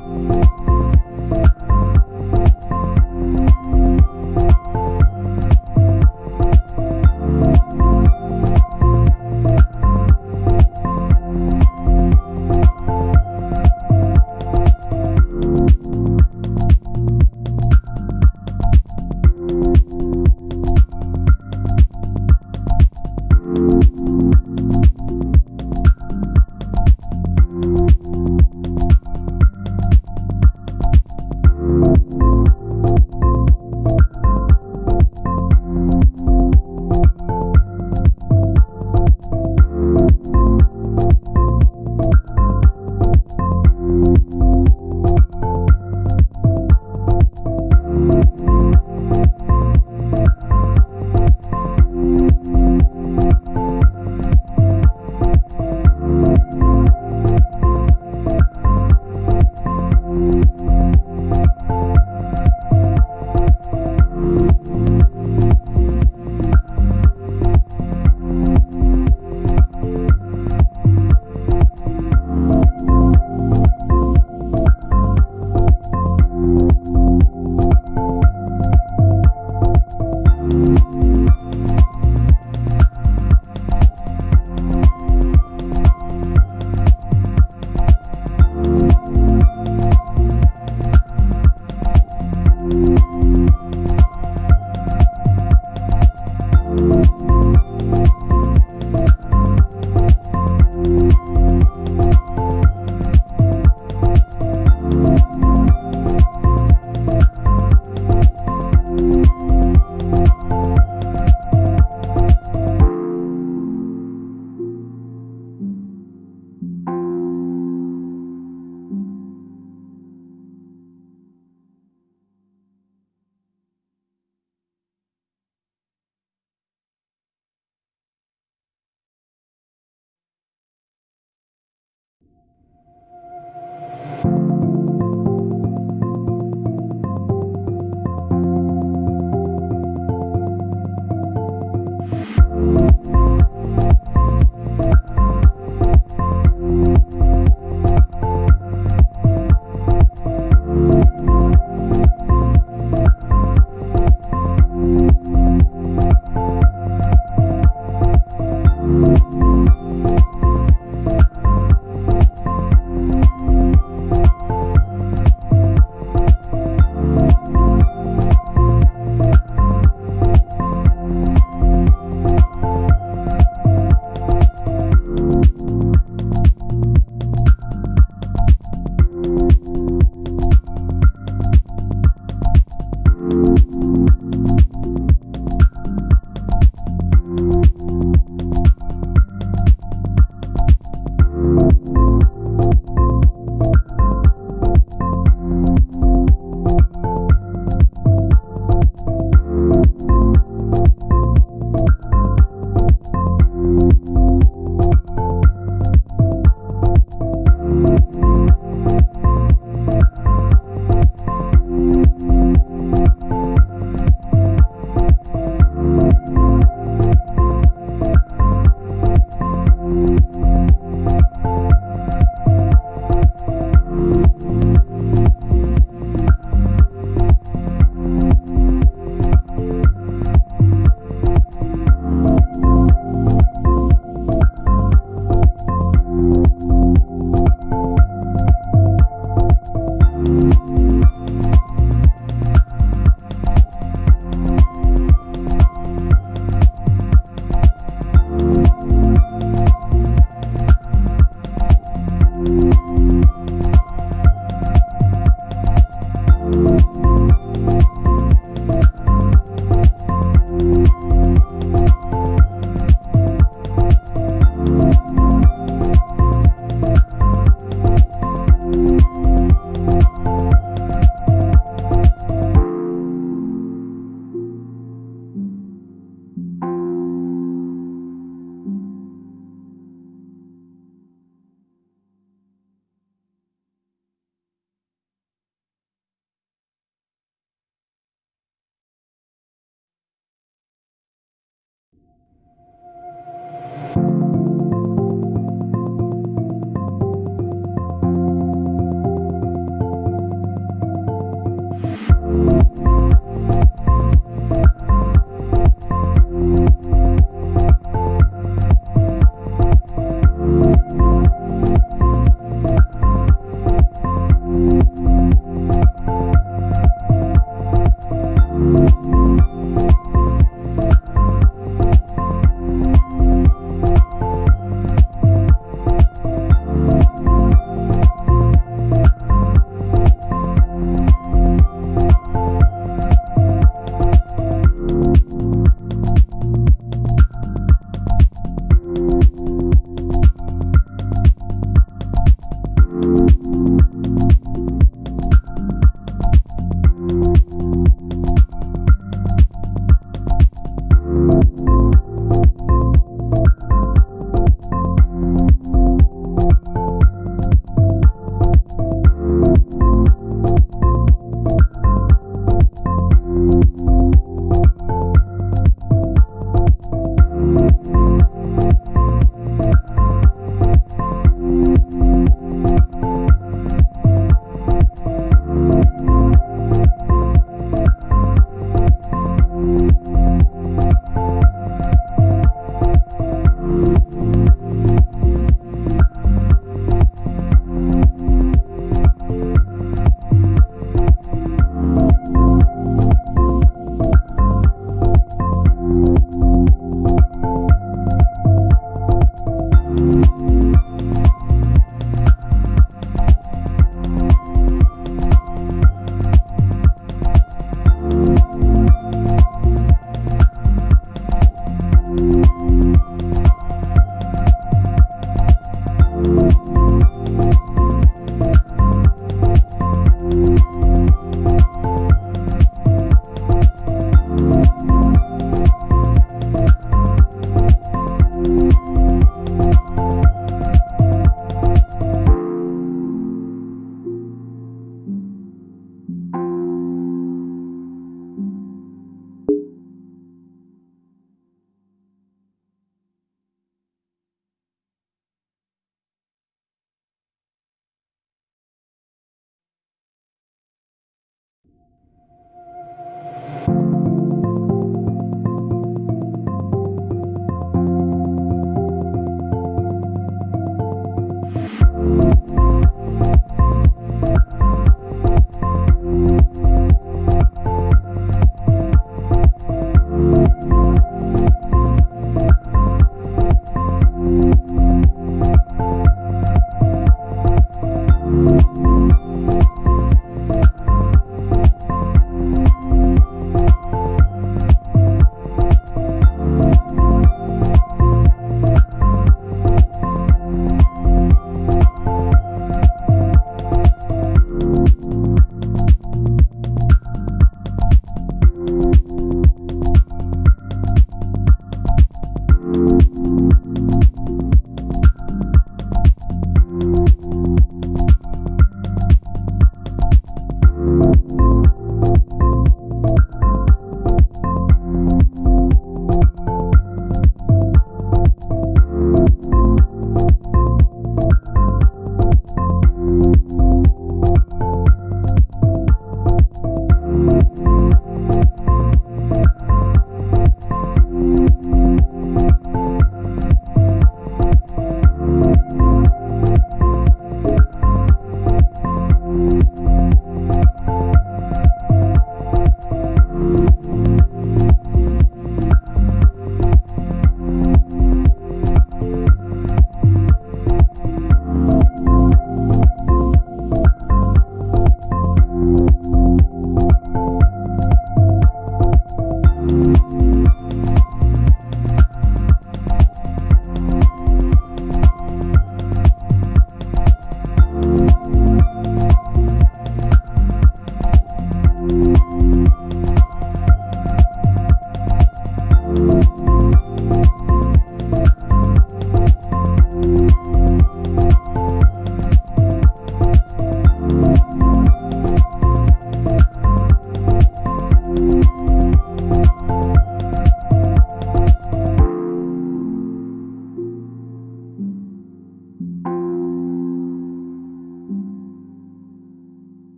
Bye.